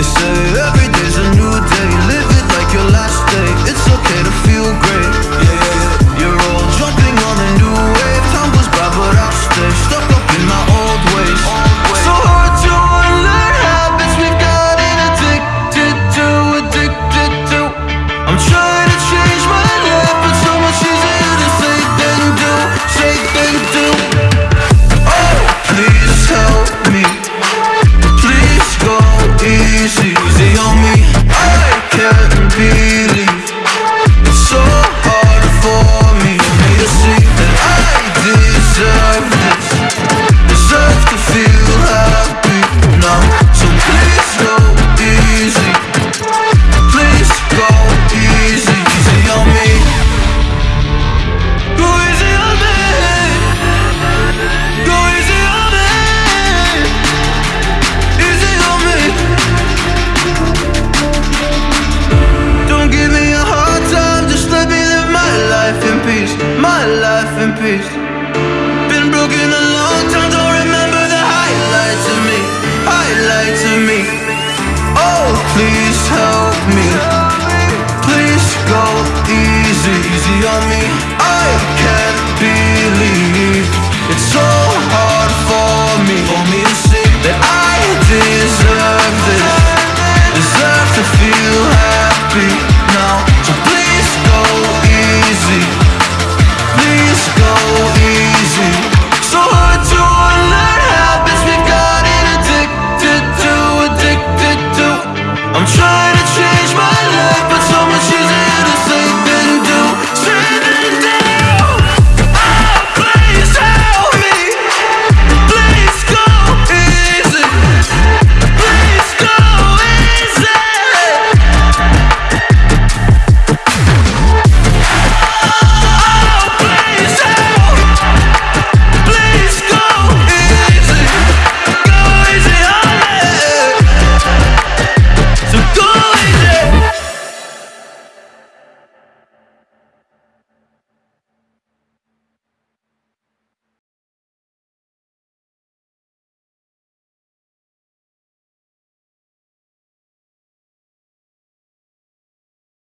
They say uh, every day. easy life in peace. Been broken a long time, don't remember the highlights of me, highlights of me. Oh, please help me. Please go easy, easy on me. I can't believe.